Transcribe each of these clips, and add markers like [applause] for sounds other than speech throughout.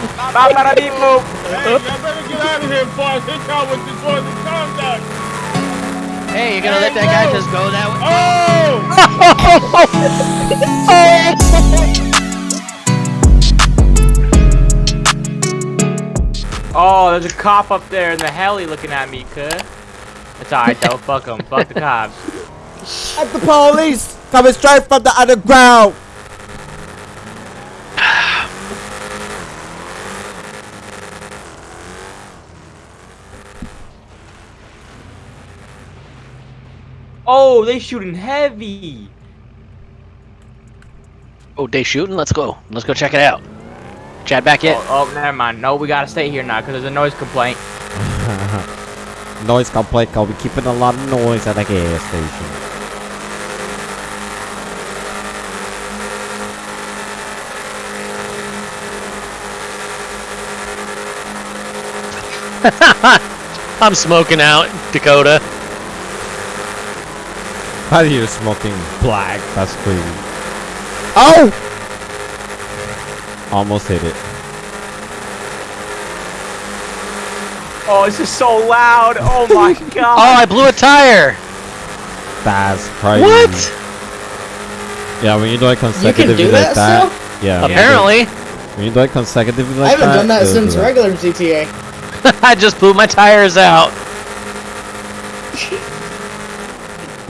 Bop, bada, beep, boop. Hey, y'all better get out of here before I hit y'all with this one conduct. Hey, you gonna let that guy just go that way? Oh, [laughs] oh, there's a cop up there in the heli looking at me, cuh. It's alright though, fuck him. Fuck the cops. At the police! Coming straight from the underground! Oh, they shooting heavy. Oh, they shooting? Let's go. Let's go check it out. Chad back yet? Oh, oh, never mind. No, we gotta stay here now because there's a noise complaint. [laughs] noise complaint, I'll be keeping a lot of noise at the gas station. [laughs] I'm smoking out, Dakota. How are you smoking black? That's crazy. Oh! Almost hit it. Oh, this is so loud. Oh my [laughs] god. oh, I blew a tire. That's crazy. What? Yeah, when you do it consecutively do like that that. still? Yeah. Apparently. When you do it consecutively like that. I haven't that. done that since regular GTA. [laughs] I just blew my tires out.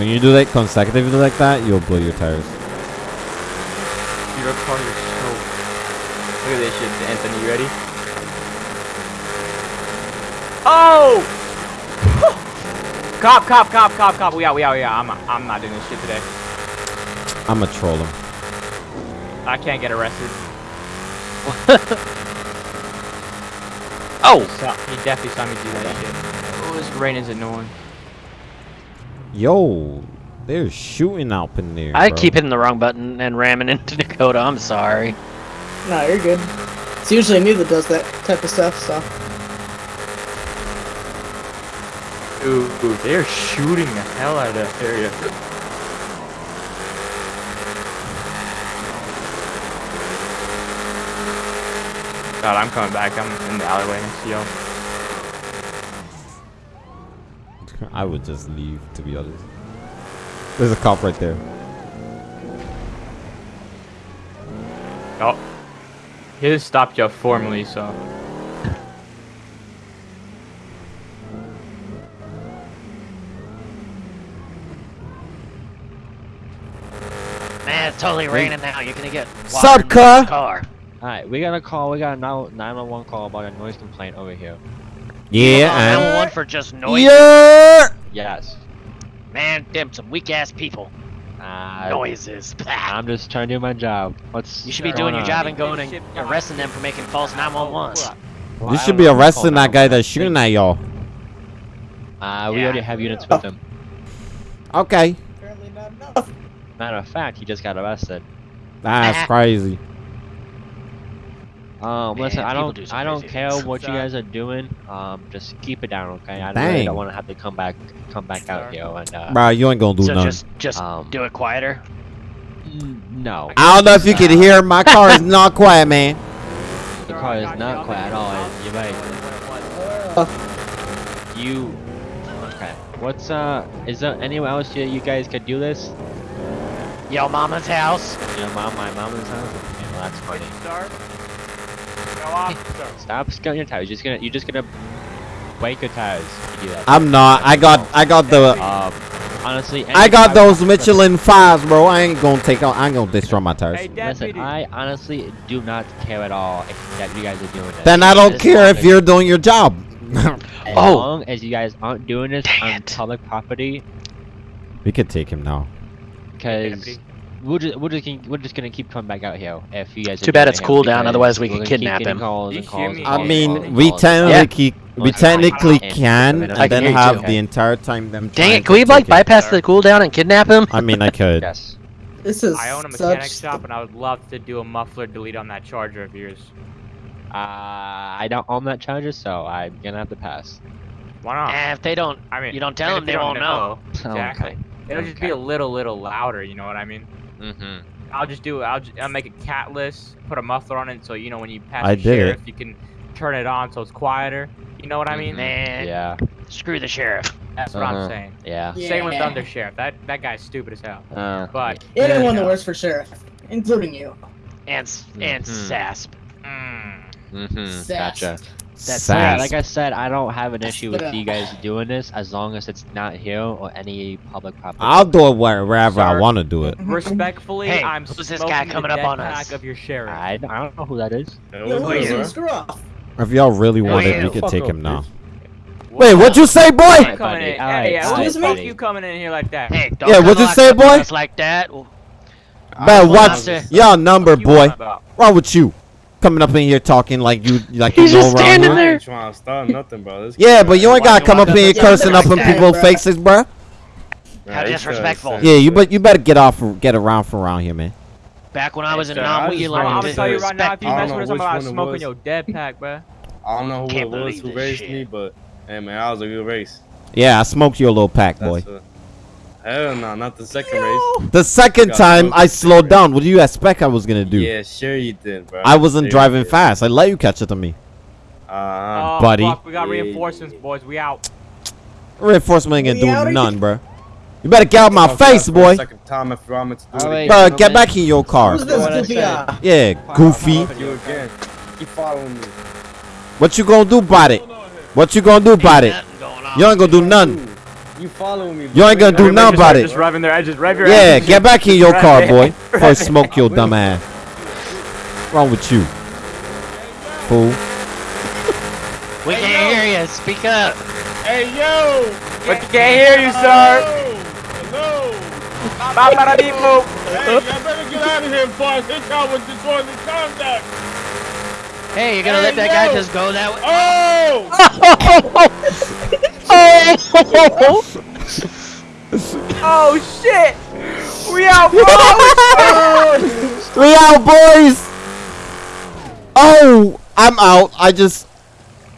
When you do that consecutively like that, you'll blow your tires. Your car is so. Look at this shit, Anthony. You ready? Oh! [laughs] cop, cop, cop, cop, cop. We out, we out, we out. I'm, I'm not doing this shit today. I'ma troll him. I can't get arrested. [laughs] oh! He definitely saw me do that shit. Oh, this rain is annoying. Yo, they're shooting up in there. I bro. keep hitting the wrong button and ramming into [laughs] Dakota. I'm sorry. No, you're good. It's usually me that does that type of stuff, so. Dude, they're shooting the hell out of that area. God, I'm coming back. I'm in the alleyway next to y'all. I would just leave, to be honest. There's a cop right there. Oh. He just stopped you formally, so. [laughs] Man, it's totally raining now. You're gonna get Sup, water in car. Alright, we got a call. We got a 911 call about a noise complaint over here. Yeah, I'm and one for just noise. yeah. Yes. Man, them some weak ass people. Uh, Noises. [laughs] I'm just trying to do my job. What's You should be doing your on? job and going and arresting them for making false 911s. Well, You should be know if it's arresting that guy that's shooting at y'all. Uh, we Yeah. already have units with him. Okay, Apparently not enough. Matter of fact, he just got arrested. that's [laughs] crazy. Um, Man, listen, I don't, do I don't care things. what you guys are doing. Um, just keep it down, okay? I Dang. really don't want to have to come back, come back out Sorry. here and uh, Bro, you ain't gonna do So nothing. just, just Um, do it quieter. no. I don't know if you can hear. My car is [laughs] not quiet, man. The car is not quiet at all. You're right. You. Okay. What's uh? Is there anywhere else you, you guys could do this? Yo, mama's house. Yo, mom, my mama's house. Okay, well that's funny. Go. Stop scaling your tires. You're just gonna, you're just gonna break your tires. you do that. I'm not. I got. I got the. Um, honestly, I got those Michelin fives, bro. I ain't gonna take out. I ain't gonna destroy my tires. Hey, Listen. I honestly do not care at all if that you guys are doing this. Then I don't As care if you're doing your job. As [laughs] Oh. long as you guys aren't doing this Dang on it. public property, we could take him now. because Deputy. We're just we're just gonna, we're just gonna keep coming back out here if you guys. are Too bad it's it here cool down, otherwise we we're could kidnap him. Calls and calls me? and I mean, we calls and technically we technically can, and- I and can then have too. the entire time them. Dang it, can we like bypass the cooldown and kidnap him? I mean, I could. Yes. This is I own a mechanic shop, and I would love to do a muffler delete on that Charger of yours. Uh, I don't own that charger, so I'm gonna have to pass. Why not? Eh, if they don't, I mean, you don't tell them, if they won't know. [laughs] Exactly. Okay. It'll just be a little, little louder. You know what I mean? Mm-hmm. I'll just do it. I'll, just, I'll make a catless, put a muffler on it, so you know when you pass I the did it. sheriff, you can turn it on so it's quieter. You know what I mean? Man, Yeah. screw the sheriff. That's what Uh-huh. I'm saying. Yeah. Same with Yeah. Thunder Sheriff. That that guy's stupid as hell. Uh, But Anyone that Yeah. works for sheriff, including you. And s- and Mhm. SASP. mm, mm-hmm. Sass. Gotcha. That's Yeah, like I said, I don't have an issue with you guys doing this as long as it's not here or any public property. I'll do it where- wherever I want to do it. Mm-hmm. respectfully, Hey, I'm who's this guy coming up on pack us? of your sheriff. I, I don't know who that is. Hey, Yo, what's who good, is bro? this? If y'all really want Hey, it, we could take up, him now. Wait, what'd you say, boy? Coming buddy. in. Alright, Hey, yeah, alright, who's the fuck buddy. you coming in here like that? Hey, don't Yeah, what'd you lock say, boy? us Like that. Man, What what's y'all number, What you on boy? about? Wrong with you? Coming up in here talking like you like He's you know just around standing there. I ain't trying to start nothing, bro. This Yeah, but you ain't gotta come up in here cursing up in like people's bruh? faces, bro. man, How disrespectful. Yeah, you but you better get off, get around from around here, man. Back when I was in Hey, non I we learned I'm to gonna tell you say right now, if you I mess with us, I'm about smoking your dead pack, bro. I don't know who it was who this raised me, but hey, man, I was a good race. Yeah, I smoked your little pack, boy. That's hell no, not the second race. The second time I slowed second down. What do you expect I was gonna do? Yeah, sure you did, bro. I wasn't Sure driving fast. I let you catch up to me. Uh, Oh, buddy. fuck, we got Yeah, reinforcements, boys. We out. Reinforcement ain't gonna do outta none, bruh. You better get out my fuck that face, for a boy. Second time after I'm to do it Alright. again. Get back in your car. Who's this goofy guy? Yeah, goofy. You again. Keep following me. What you gonna do about it? What you gonna do about it? Nothing going on. You ain't gonna do none. Dude, You following me? You ain't gonna do Everybody nothing just about start it. Just revving their edges. Rev your Yeah, edges. get back in your car, boy. Right. Before I smoke your dumb ass. Wrong with you, fool? We can't hear you. Speak up. Hey yo! But you can't hear you, sir. Hello. Ba ba da beep boop. Hey, y'all better get out of here before I hit y'all with this one in contact. Hey, you're gonna Hey, let that guy just go that way? Oh! Oh [laughs] oh shit! We out, bro. [laughs] We out, boys. Oh, I'm out. I just.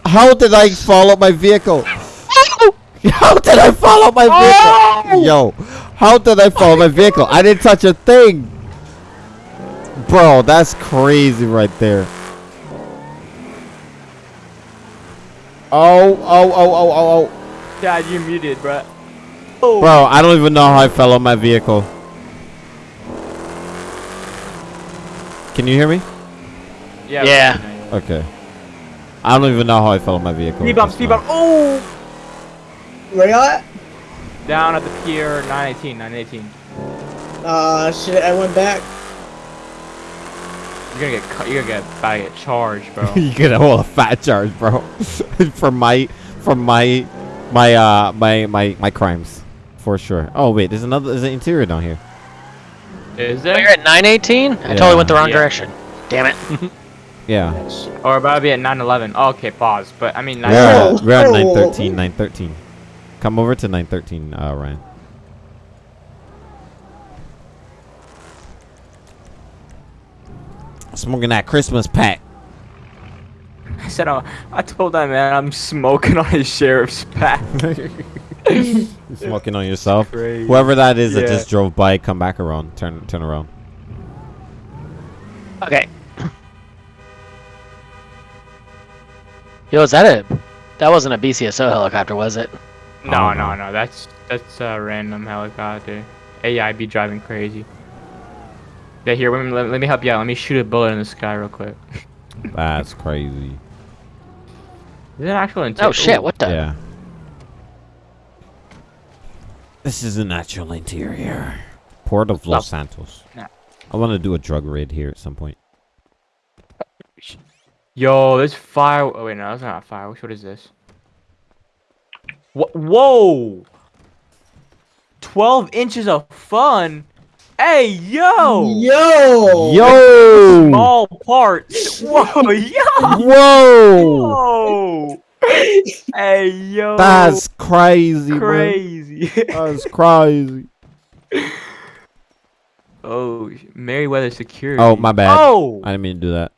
How did I follow my vehicle? [laughs] How did I follow my vehicle? Oh! Yo, how did I follow my vehicle? I didn't touch a thing. Bro, that's crazy right there. Oh, oh, oh, oh, oh, oh. Dad, you muted, bro. Bro, I don't even know how I fell on my vehicle. Can you hear me? Yeah. Yeah. Okay. I don't even know how I fell on my vehicle. Speed bump, just speed bump. Oh! Where y'all at? Down at the pier, 918, 918. Uh, shit, I went back. You're gonna get, cu- you're gonna get, about to get charged, bro. [laughs] you get a whole fat charge, bro, [laughs] for my, for my, my, uh, my, my, my crimes, for sure. Oh wait, there's another, there's an interior down here. Is Oh, you're at 918? I totally went the wrong Yeah. direction. Damn it. [laughs] Yeah. Or about to be at 911. Oh, okay, pause. But I mean, We're at, we're at Oh. 913, 913. Come over to 913, uh, Ryan. Smoking that Christmas pack. I said, oh, I told that man I'm smoking on his sheriff's pack. [laughs] Smoking on yourself. Crazy. Whoever that is that just drove by, come back around. Turn, turn around. Okay. Yo, is that a... That wasn't a BCSO helicopter, was it? No, Oh, no, no. no. That's that's a random helicopter. AI be driving crazy. Yeah, here, let me, let, let me help you out. Let me shoot a bullet in the sky real quick. [laughs] That's crazy. Is it actual intent? Oh shit, what the? Yeah. This is a natural interior. Port of Los Oh. Santos. Nah. I want to do a drug raid here at some point. Yo, this fire. Oh wait, no, that's not a fire. What is this? Wha Whoa! Twelve inches of fun. Hey, yo! Yo! Yo! Small parts. Whoa, yo! Whoa! Whoa! hey, yo! That's crazy, man. crazy. That's crazy. [laughs] oh, Merryweather Security. Oh, my bad. Oh! I didn't mean to do that.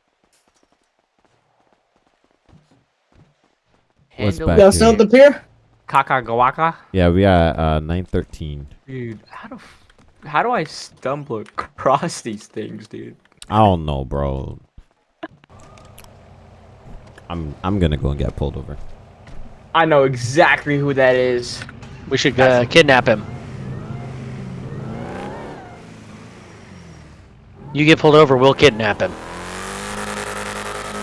What's Handle back Y'all still at the pier? Kakagawaka? Yeah, we are uh 913. Dude, how the f- how do I stumble across these things, dude? I don't know, bro. I'm I'm gonna go and get pulled over. I know exactly who that is. We should uh, kidnap him. You get pulled over, we'll kidnap him.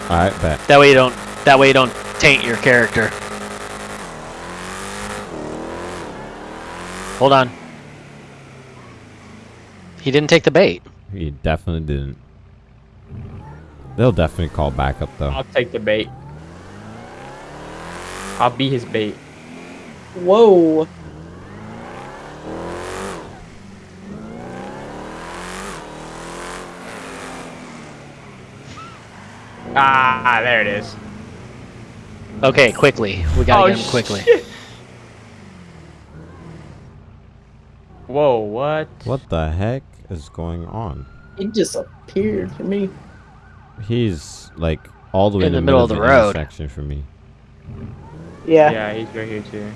All right, bet. That way you don't. That way you don't taint your character. Hold on. He didn't take the bait. He definitely didn't. They'll definitely call backup though. I'll take the bait. I'll be his bait. Whoa. Ah, there it is. Okay, quickly. We gotta oh, get him quickly. shit. Whoa, what? What the heck is going on? He just appeared to me. He's like all the way In the middle of the road. intersection for me. Yeah. Yeah, he's right here too.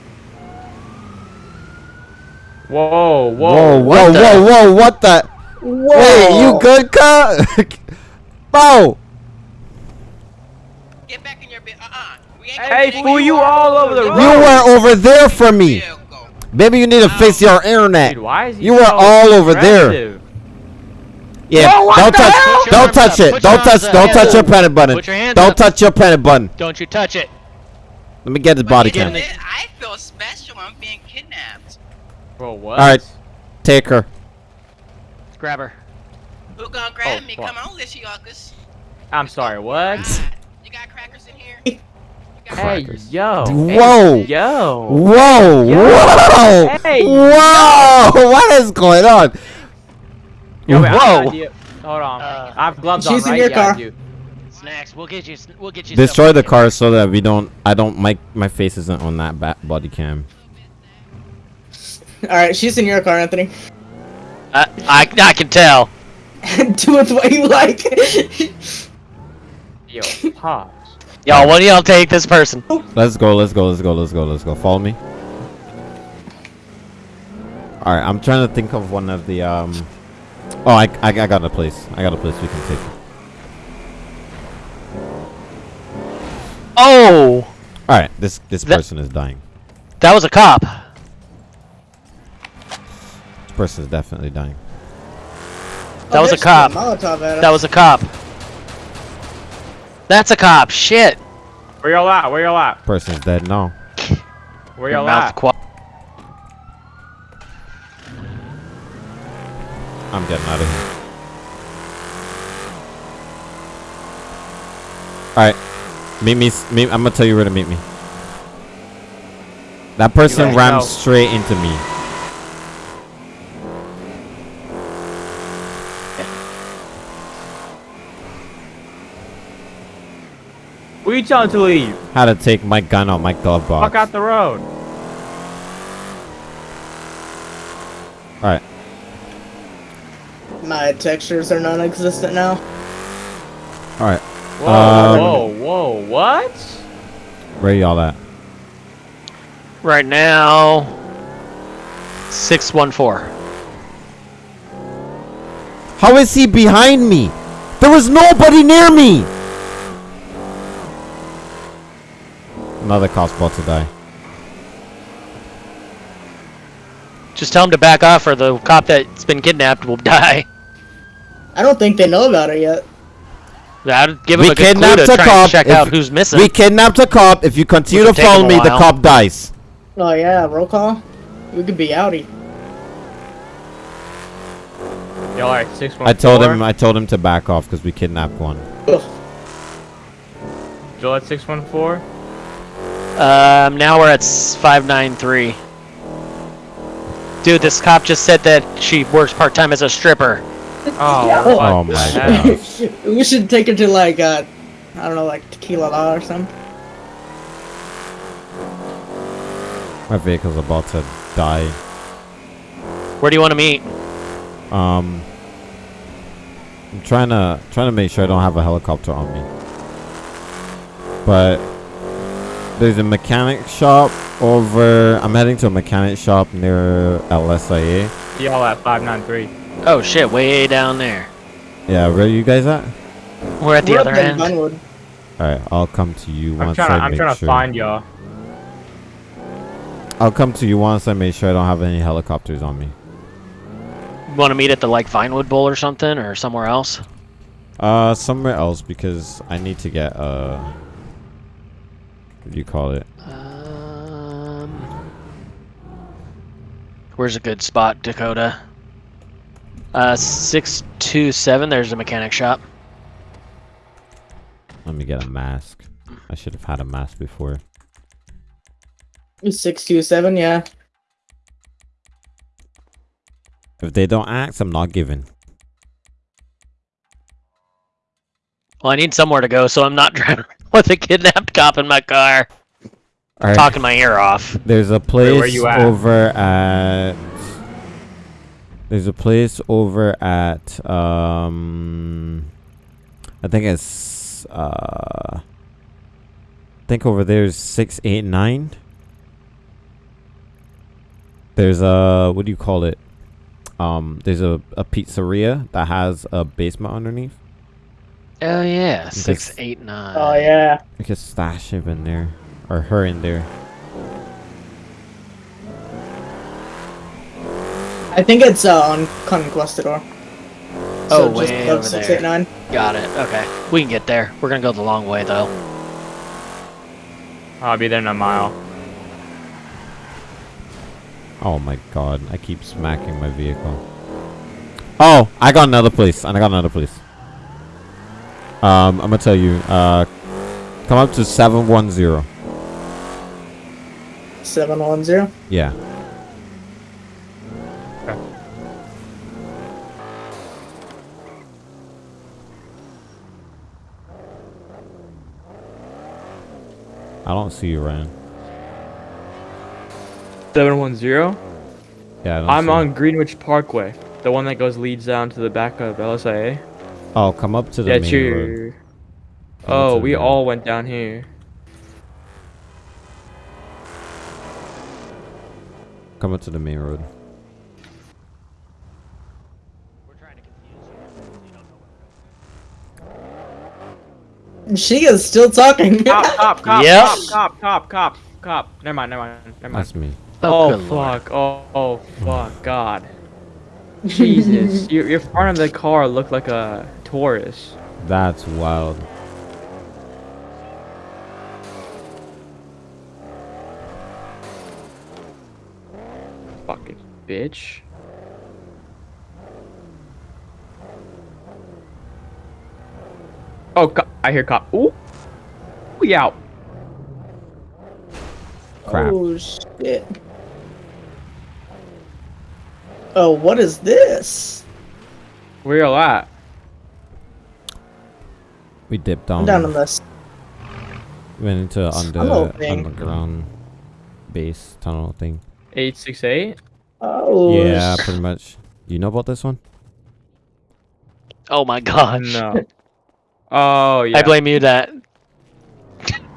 Whoa, whoa. Whoa, whoa, what the- whoa, whoa! What the? Whoa. Wait, you good, cut? [laughs] Bro, Get back in your bed. Uh-uh. We ain't Hey, gonna fool, you all over the you road. were over there for me. Maybe you need to fix your internet. Dude, why is he You were so all over there. Aggressive? Yeah, Whoa, don't touch, hell? Put your don't touch it, don't touch, don't touch your panic button. Your Don't up. touch your panic button. Don't you touch it. Let me get the But body you cam. I feel special. I'm being kidnapped. Bro, what? Alright. Take her. Grab her. Who gonna grab Oh, me? fuck. Come on, Lishiokus. I'm sorry, what? You got crackers in here? You got Hey, yo. Whoa. Hey, yo. Whoa! Whoa! Hey, Whoa! [laughs] What is going on? Yo, wait, I have an Whoa. Hold on. Uh, I have gloves she's on, in right? your yeah, car. Snacks. We'll get you. We'll get you. Destroy the car so that we don't. I don't. My my face isn't on that ba- body cam. [laughs] All right, she's in your car, Anthony. I, I I can tell. [laughs] Do it the way you like. Yo, pause. [laughs] Y'all, one of y'all take this person. Let's go. Let's go. Let's go. Let's go. Let's go. Follow me. All right. I'm trying to think of one of the um. Oh, I, I, I got a place. I got a place we can take. Oh, All right. This this That- person is dying. that was a cop. This person is definitely dying. That was a cop. Molotov That was a cop. That's a cop. Shit. Where y'all at? Where y'all at? Person's dead No. Where y'all at? I'm getting out of here. All right. Meet me. Meet, I'm gonna tell you where to meet me. That person rammed know. straight into me. Where you telling to leave? How to take my gun out my glove box. Fuck out the road. All right. My textures are non-existent now. All right. Whoa, Um, whoa, whoa, what? Where are y'all at? Right now. Six one four. How is he behind me? There was nobody near me. Another cop's about to die. Just tell him to back off, or the cop that's been kidnapped will [laughs] die. I don't think they know about it yet. I'd give him We a good clue kidnapped to a try cop. and check If out who's missing. We kidnapped a cop. If you continue to Which will take follow me, the cop dies. Oh yeah, roll call. We could be outie. Y'all are at 614. I told him. I told him to back off because we kidnapped one. Ugh. Joel at 614. Um, now we're at five nine three. Dude, this cop just said that she works part time as a stripper. Oh, Yeah. Oh my god. we should take her to like uh, I don't know, like Tequila La or something. My vehicle's about to die. Where do you want to meet? Um, I'm trying to trying to make sure I don't have a helicopter on me. But there's a mechanic shop over. I'm heading to a mechanic shop near LSIA. See y'all at 593. Oh shit, way down there. Yeah, where are you guys at? We're at the We're other end. Vinewood. Alright, I'll come to you I'm once trying to, I I'm make trying to sure. find y'all. I'll come to you once I make sure I don't have any helicopters on me. Want to meet at the like Vinewood Bowl or something, or somewhere else? Uh, somewhere else because I need to get uh, what do you call it? Um, where's a good spot, Dakota? Uh, six two seven. There's a mechanic shop. Let me get a mask. I should have had a mask before. Six two seven, yeah. If they don't ask, I'm not giving. Well, I need somewhere to go, so I'm not [laughs] driving with a kidnapped cop in my car, All right. talking my ear off. There's a where place you at? over at. There's a place over at um. I think it's uh. I think over there's six eight nine. There's a what do you call it? Um, there's a, a pizzeria that has a basement underneath. Oh yeah, six eight nine. Oh yeah. I could stash him in there, or her in there. I think it's uh, on Conquistador. Oh, just way above over six there. eight nine. Got it. Okay, we can get there. We're gonna go the long way though. I'll be there in a mile. Oh my god, I keep smacking my vehicle. Oh, I got another place. I got another place. Um, I'm gonna tell you. Uh, come up to seven one zero. Seven one zero. Yeah. I don't see you, Ryan. 710? Yeah, I don't I'm see you. on Greenwich Parkway. The one that goes leads down to the back of LSIA. Oh, come up to the Yeah, main true. road. Come Oh, we road. all went down here. Come up to the main road. [laughs] She is still talking. Cop, [laughs] cop, cop, Yep. cop, cop, cop, cop, cop. Never mind, never mind, never mind. That's me. Oh, oh good lord. fuck. Oh, oh fuck. God. [laughs] Jesus. your, your front of the car looked like a Taurus. That's wild. Fucking bitch. Oh, co- I hear cop. Ooh. Ooh, yeah. Crap. Oh shit. Oh, what is this? Where y'all at? We dipped I'm down. down on this. Went into under underground base tunnel thing. 868? Oh. yeah, pretty much. You know about this one? Oh my god. No. [laughs] Oh, yeah. I blame you that.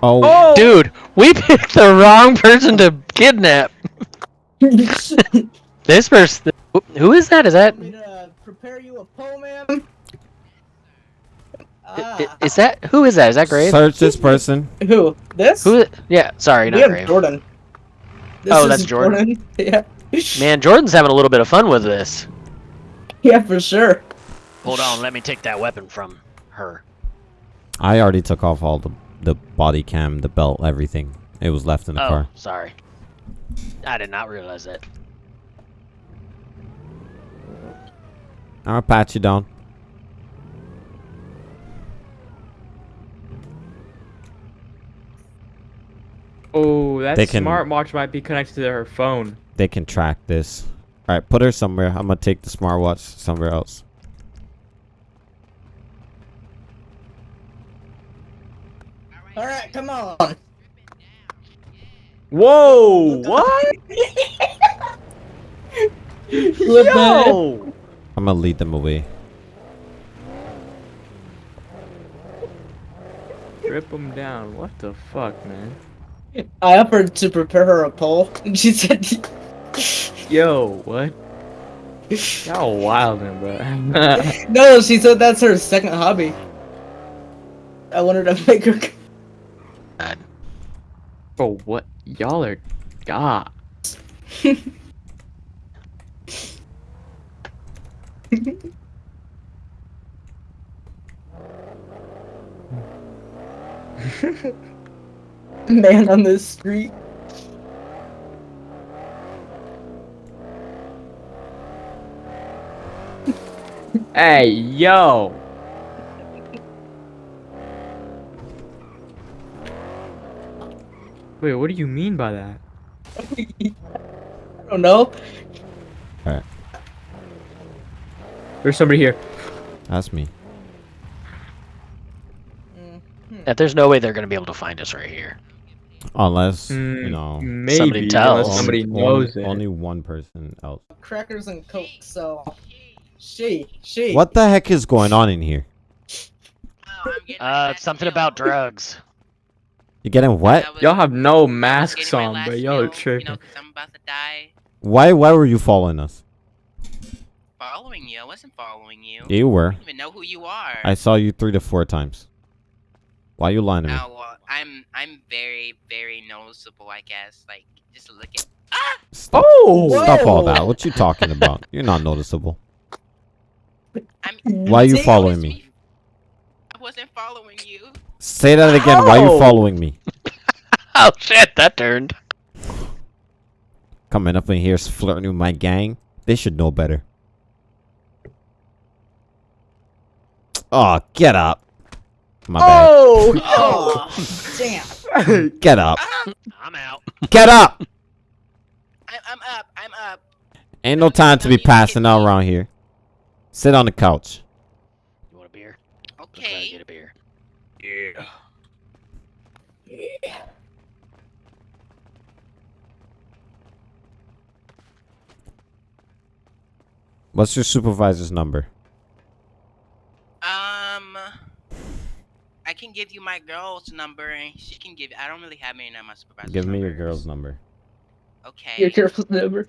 Oh, Oh! Dude, we [laughs] picked the wrong person to kidnap. [laughs] This person. Who is that? Is that? me to prepare you a poem, ma'am? i- ah. i- Is that? Who is that? Is that Grave? search this person. Who? This? Who? Yeah. Sorry, We not have Grave. Jordan. This Oh, is that's Jordan. [laughs] yeah. Man, Jordan's having a little bit of fun with this. Yeah, for sure. Hold on, let me take that weapon from her. I already took off all the the body cam, the belt, everything. It was left in the Oh, car. sorry. I did not realize that. I'll pat you down. Oh, that They can- smartwatch might be connected to her phone. They can track this. All right, put her somewhere. I'm gonna take the smartwatch somewhere else. All right, come on. Whoa! What? [laughs] Yo! I'm gonna lead them away. Rip them down. What the fuck, man? I offered to prepare her a poll, [laughs] and she said, [laughs] Yo, what? Y'all wild, bro. No, she said that's her second hobby. I wanted to make her. Bro, what? Y'all are god. [laughs] Man on the street. Hey, yo. Wait, what do you mean by that? [laughs] I don't know. Alright. There's somebody here. That's me. Yeah, there's no way they're gonna be able to find us right here. Unless, you Mm, know, Maybe Somebody tells. unless somebody only, knows only, it. only one person else. Crackers and coke. So she, she. What the heck is going on in here? I'm getting my Uh, something about drugs. You getting what? I Y'all have no masks on, last bro. Y'all are meal, You tripping. know, 'cause I'm about to die. Why? Why were you following us? Following you? I wasn't following you. You were. I don't even know who you are. I saw you three to four times. Why are you lying to me? Oh, well, I'm I'm very very noticeable, I guess. Like just look at. Ah! Stop, Oh! stop all that. What you talking about? You're not noticeable. I mean, Why you Take- following me? I wasn't following you. Say that again. Why are you following me? [laughs] Oh shit, that turned. Coming up in here flirting with my gang. They should know better. Oh, get up. My Oh! Oh, [laughs] damn. [laughs] Get up. I'm out. Get up. I'm I'm up. I'm up. Ain't no time to be passing out around here. Sit on the couch. You want a beer? Let's go Okay. get a beer. Yeah. Yeah. What's your supervisor's number? Um, I can give you my girl's number, and she can give. I don't really have any of my supervisors. Give me your girl's number. Okay. Your careful number.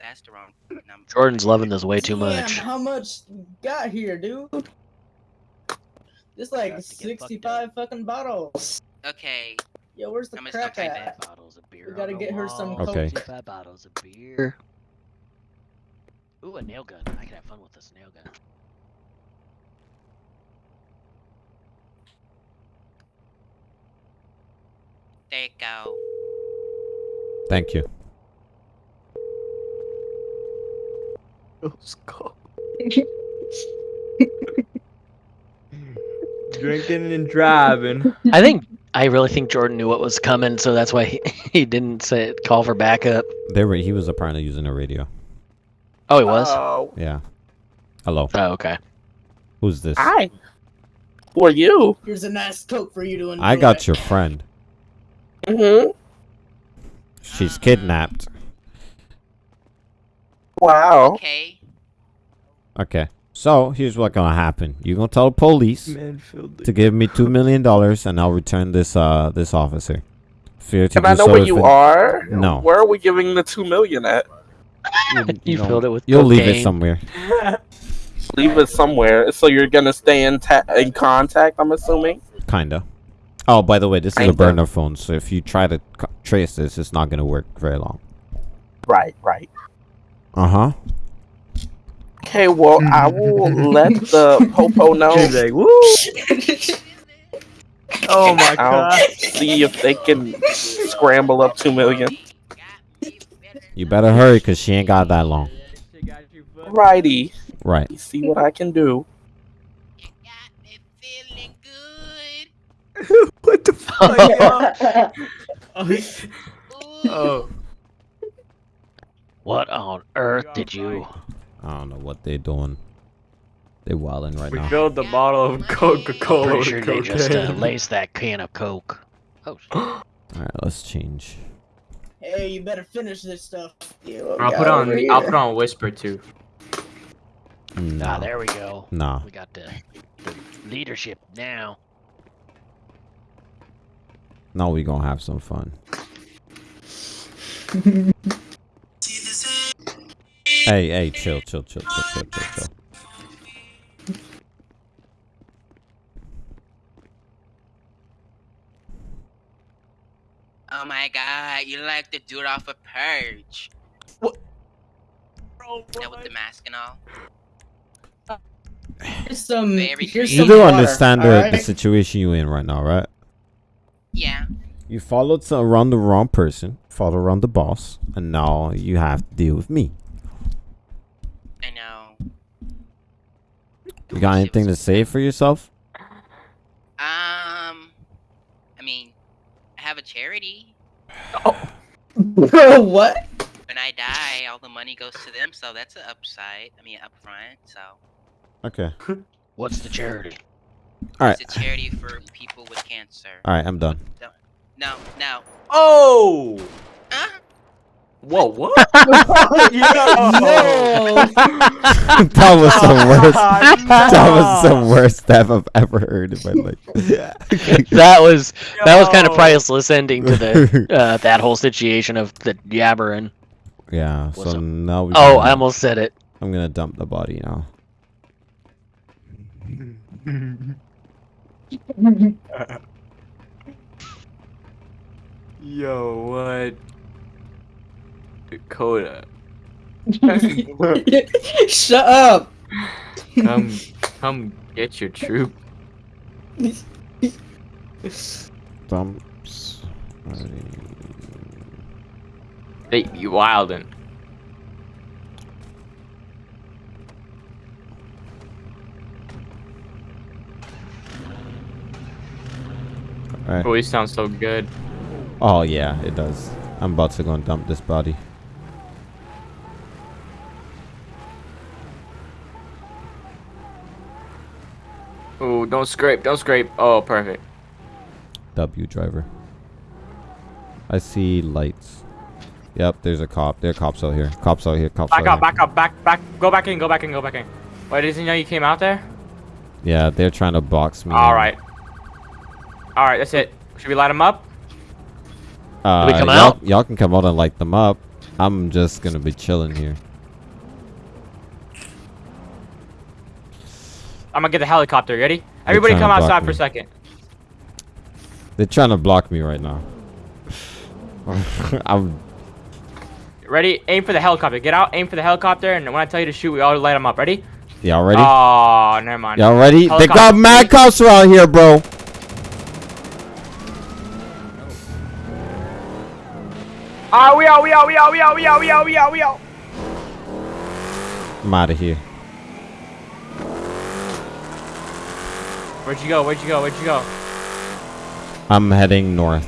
That's the wrong number. Jordan's loving this way too much. Damn, much. how much got here, dude? Just like Got to get fucked 65 fucking bottles. Okay. Yo, where's the I'm gonna crack at? that. bottles of beer. We gotta on the get her some wall. Okay. 55 bottles of beer. Ooh, a nail gun. I can have fun with this nail gun. There you go. Thank you. Let's go. [laughs] Drinking and driving. I think I really think Jordan knew what was coming, so that's why he, [laughs] he didn't say call for backup. They were. He was apparently using a radio. Oh, he was. Oh, Yeah. Hello. oh, okay. Who's this? hi. Who are you? Here's a nice coke for you to enjoy. I got your friend. Mm-hmm. She's kidnapped. Wow. Okay. Okay. So here's what's gonna happen. You're gonna tell the police Manfield. to give me two million dollars, and I'll return this uh this officer. Fear to Can I know so where you it- are? No. Where are we giving the two million at? [laughs] You know, filled it with You'll leave it somewhere. [laughs] Leave it somewhere. So you're gonna stay in ta- in contact. I'm assuming. Kinda. Oh, by the way, this is a Kinda. burner phone, so if you try to trace this, it's not gonna work very long. Right. Right. Uh huh. Okay. Well, I will mm. let the popo [laughs] know. He's like, woo! Oh my I'll god. see if they can scramble up two million. You better hurry, cause she ain't got that long. Righty. Right. See what I can do. It got me feeling good. What the fuck? [laughs] oh, oh. What on earth did you? I don't know what they're doing. They're wilding right We now. filled the bottle of Coca-Cola Pretty with sure they just uh, laced [laughs] that can of coke. Oh. [gasps] All right, let's change. hey, you better finish this stuff. You I'll put on. over I'll put on whisper too. ah, Nah. there we go. Nah. We got the, the leadership now. Now we gonna have some fun. [laughs] Hey, hey, chill, chill, chill, chill, chill, chill, chill. Oh my god, you like the dude off a purge. What? Yeah, with the mask and all. Here's some. Very Here's You some do water, understand the, alright? the situation you're in right now, right? Yeah. You followed some, around the wrong person, followed around the boss, and now you have to deal with me. I know. You got anything to say for yourself? Um, I mean, I have a charity. Bro, [laughs] what? When I die, all the money goes to them, so that's an upside. I mean, upfront. So Okay. [laughs] What's the charity? Alright. it's a charity for people with cancer. Alright, I'm done. No, no. Oh! Huh? Whoa, [laughs] what? No. [laughs] that was the worst. That was the worst stuff I've ever heard in my [laughs] life. that was that was kind of priceless ending to the uh, that whole situation of the yabbering. yeah. What's So up? now we. Oh, I almost said it. I'm gonna dump the body now. Yo, what? Dakota, [laughs] Shut up. come, come get your troop. Dumps. body. They be wildin'. Alright. Always sounds so good. Oh yeah, it does. I'm about to go and dump this body. Don't scrape, don't scrape. Oh, perfect. W driver. I see lights. Yep, there's a cop. There are cops out here. Cops out here. Cops Back out up, here. back up, back, back. Go back in, go back in, go back in. Wait, doesn't he know you came out there? Yeah, they're trying to box me. All in. right. All right, that's it. Should we light them up? Uh, we come out? Y'all can come out and light them up. I'm just gonna be chilling here. I'm gonna get the helicopter. Ready? Everybody come outside me. for a second. They're trying to block me right now. [laughs] I'm. Ready? Aim for the helicopter. Get out, aim for the helicopter, and when I tell you to shoot, we all light them up. Ready? Y'all ready? Oh, never mind. Y'all ready? They got mad cops around here, bro. Ah, we out, we out, we out, we out, we out, we out, we out, we out. I'm out of here. Where'd you go? Where'd you go? Where'd you go? I'm heading north.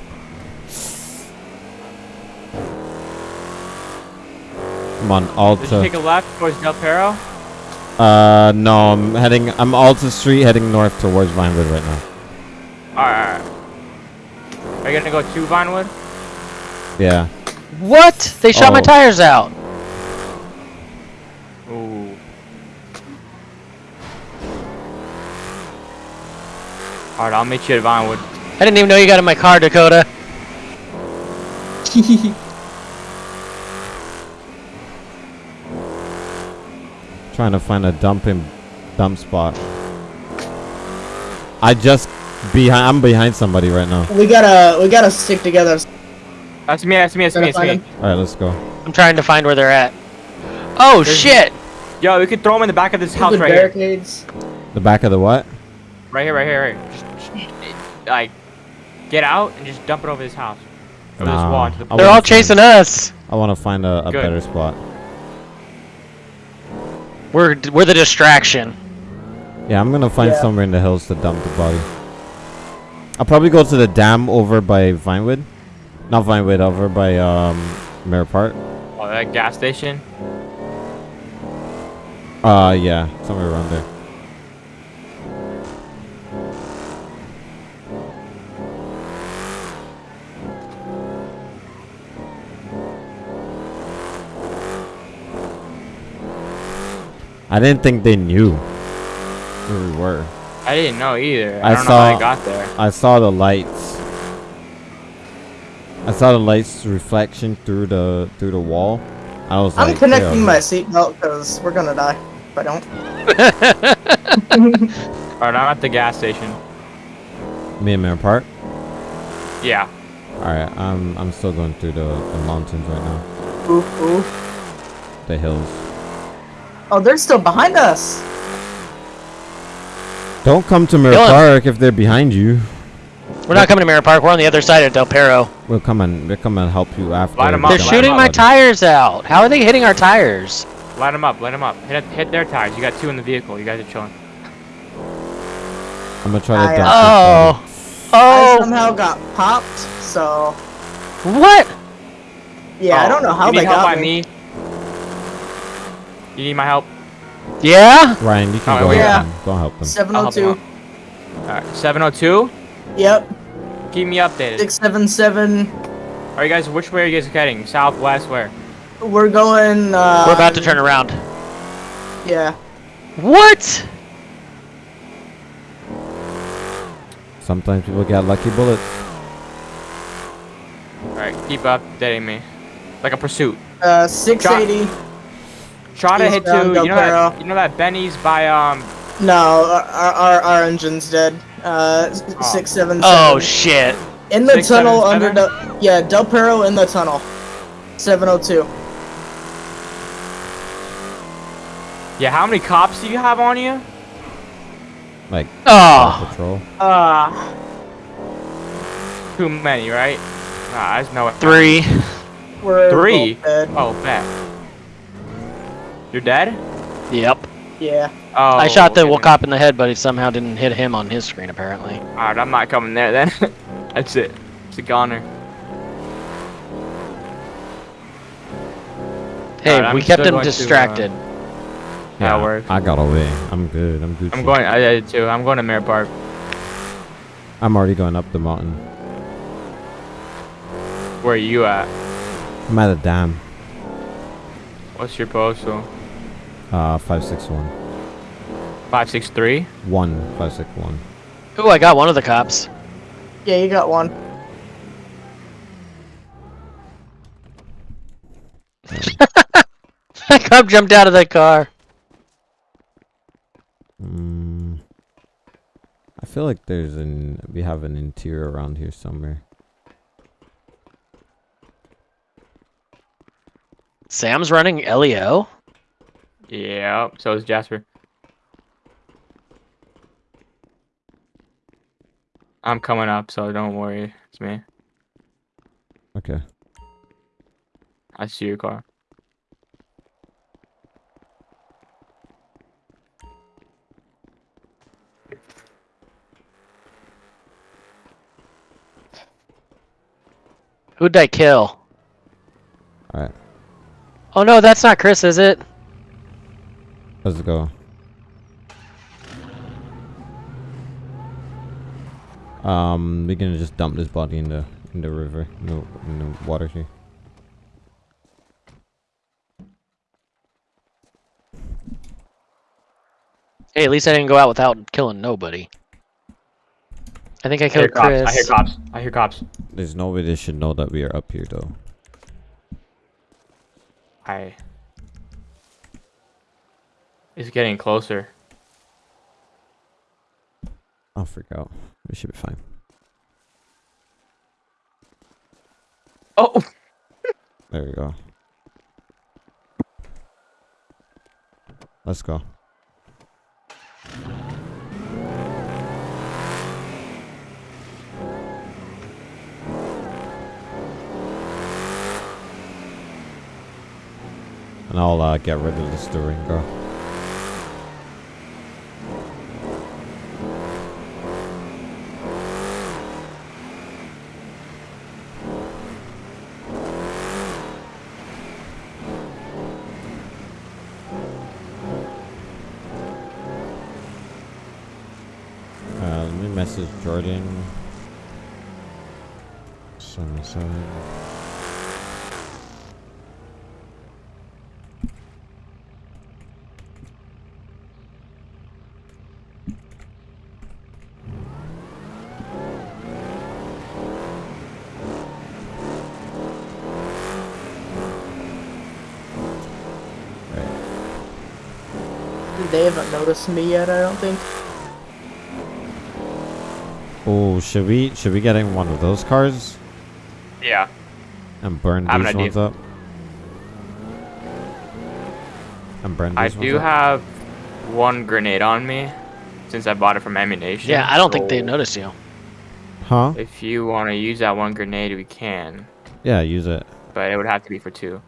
I'm on Did you take a left towards Del Perro? Uh, no, I'm heading. I'm Alta Street, heading north towards Vinewood right now. Alright, alright. Are you gonna go to Vinewood? Yeah. What? They shot my Oh. tires out. Alright, I'll meet you at Vinewood. I didn't even know you got in my car, Dakota. [laughs] Trying to find a dumping dump spot. I just behind. I'm behind somebody right now. we gotta we gotta stick together. That's me, that's me, that's me, that's me. All right, let's go. I'm trying to find where they're at. Oh There's- shit! Yo, we could throw them in the back of this house The right here. barricades. The back of the what? Right here, right here, right here. Just, just, like, get out and just dump it over this house. Over this wall the They're all find- chasing us. I want to find a, a better spot. We're we're the distraction. Yeah, I'm gonna find Yeah. somewhere in the hills to dump the body. I'll probably go to the dam over by Vinewood. Not Vinewood, over by um Mirror Park. Oh, that gas station. Uh yeah, somewhere around there. I didn't think they knew where we were. I didn't know either. I I, don't know saw- how they got there. I saw the lights. I saw the lights reflection through the through the wall, I was I'm like, connecting my seatbelt because we're gonna die if I don't. [laughs] [laughs] Alright, I'm at the gas station. Me and Mirror Park. Yeah. Alright, I'm I'm still going through the, the mountains right now. Oof, oof. The hills. Oh, they're still behind us. Don't come to Mirror Dylan. Park if they're behind you. We're not coming to Mirror Park. We're on the other side of Del Perro. We'll come and we'll come and help you after. Line 'em we up, They're jump line 'em shooting up. my out. tires out. How are they hitting our tires? Light them up, light them up. Hit, hit their tires. You got two in the vehicle. You guys are chilling. I'm gonna try to I, dump uh, Oh. I Oh. somehow got popped, so What? yeah, I Oh, don't know how you need they help got by me. me. You need my help? Yeah? Ryan, you can Oh, go yeah. help them. Go help them. Seven I'll oh help two. him Alright, 702. Yep. Keep me updated. Six seven seven. Are you guys? Which way are you guys heading? Southwest, where? We're going. Uh, We're about to turn around. Yeah. What? Sometimes people get lucky bullets. All right, keep updating me. Like a pursuit. Uh, six eighty. Try to hit Eastbound to. You know that. You know that Benny's by um. No, our, our our engine's dead. Uh, s- Oh. six seven seven. Oh shit. in the six, tunnel seven, under the yeah Del Perro in the tunnel. Seven oh two. Yeah, how many cops do you have on you? Like Oh. patrol. Ah, Too many, right? Nah, there's no. Three. we're Three? Oh, bet. You're dead? Yep. Yeah. Oh. I shot the okay. cop in the head, but it somehow didn't hit him on his screen apparently. Alright, I'm not coming there then. [laughs] That's it. It's a goner. Hey, Alright, we I'm kept him going to, uh, distracted. That works. I got away. I'm good. I'm good. I'm going. I did too. I'm going to Mirror Park. I'm already going up the mountain. Where are you at? I'm at a dam. What's your postal? Uh, five six one. Five six three. One five six one. Ooh, I got one of the cops. Yeah, you got one. [laughs] That cop jumped out of that car. Mm, I feel like there's an we have an interior around here somewhere. Sam's running LEO. Yeah. So is Jasper. I'm coming up, so don't worry. It's me. Okay. I see your car. Who'd I kill? Alright. Oh no, that's not Chris, is it? Let's go. Um, we're gonna just dump this body in the in the river, in the, in the water here. Hey, at least I didn't go out without killing nobody. I think I I hear killed cops. Chris. I hear cops. I hear cops. There's no way they should know that we are up here, though. I. It's getting closer. I'll freak out. We should be fine. Oh. [laughs] There we go. Let's go. And I'll uh, get rid of the Durango. Uh, let me message Jordan. Seven seven. They haven't me yet, I don't think. Oh, should we should we get in one of those cars Yeah. and burn I have these ones up? And burn these I ones do up? have one grenade on me since I bought it from ammunition. Yeah, I don't think they so noticed you. Huh? If you want to use that one grenade, we can, Yeah, use it. but it would have to be for two.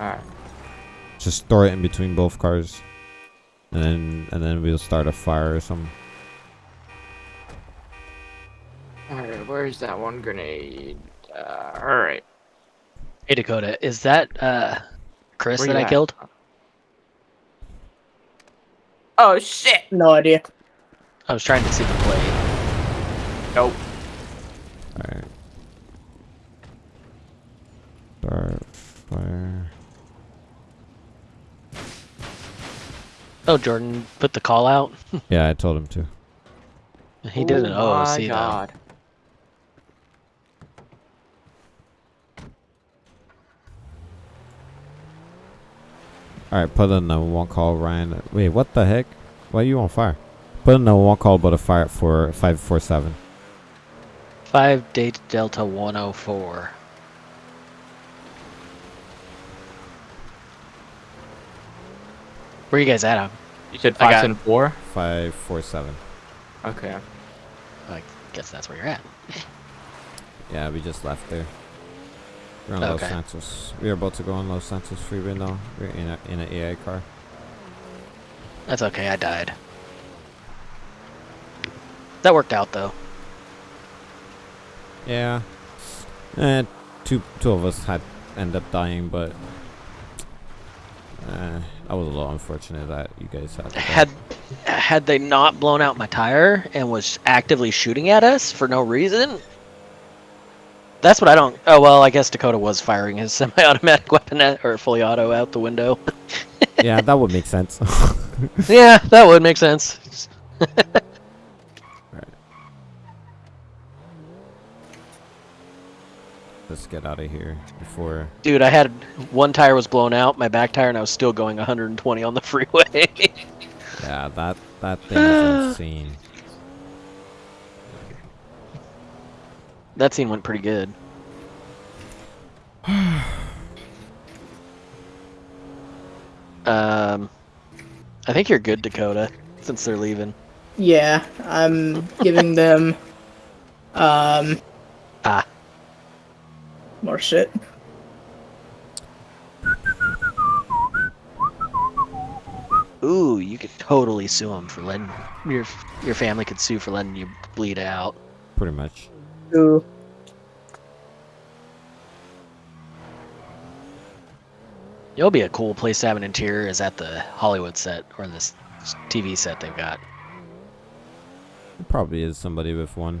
Alright. Just throw it in between both cars, and then and then we'll start a fire or something. Alright, where's that one grenade? Uh, alright. Hey Dakota, is that uh Chris Where that I at? killed? Oh shit! No idea. I was trying to see the plate. Nope. All right. Start fire. Oh, Jordan put the call out. [laughs] Yeah, I told him to. He did an Oh my OOC though. god. All right, put in the one call, Ryan. Wait, what the heck? Why are you on fire? Put in the one call, but a fire for five four seven. Five date Delta 104. Where you guys at? Em? You said I five got- and four? Five four seven. Okay. I guess that's where you're at. [laughs] Yeah, we just left there. We're on Los Santos. We are about to go on Los Santos freeway now. We're in a in an AI car. That's okay. I died. That worked out though. Yeah. Eh, two two of us had end up dying, but uh, that was a little unfortunate that you guys had. Had had they not blown out my tire and was actively shooting at us for no reason, that's what I don't. Oh well, I guess Dakota was firing his [laughs] semi-automatic weapon at, or fully auto out the window. yeah, that would make sense. [laughs] yeah, that would make sense. [laughs] Let's get out of here before. Dude, I had one tire was blown out, my back tire, and I was still going 120 on the [laughs] freeway. Yeah, that that thing is [sighs] insane. that scene went pretty good. [sighs] um, I think you're good, Dakota, since they're leaving. Yeah, I'm giving them um. More shit. Ooh, you could totally sue him for letting your your family could sue for letting you bleed out. Pretty much. Ooh. It'll be a cool place to have an interior is at the Hollywood set or this TV set they've got. There probably is somebody with one.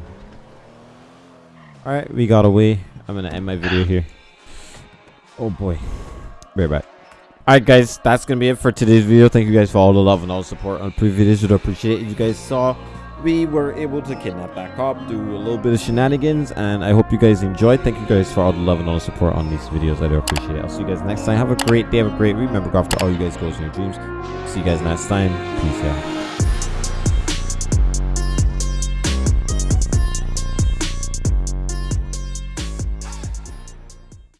Alright, we got away. I'm gonna end my video here. Oh boy. Right back. Alright guys, that's gonna be it for today's video. Thank you guys for all the love and all the support on previous videos. Would appreciate it. You guys saw we were able to kidnap that cop, do a little bit of shenanigans, and I hope you guys enjoyed. Thank you guys for all the love and all the support on these videos. I do appreciate it. I'll see you guys next time. Have a great day, have a great week. Remember, go after all you guys goals and your dreams. See you guys next time. Peace out.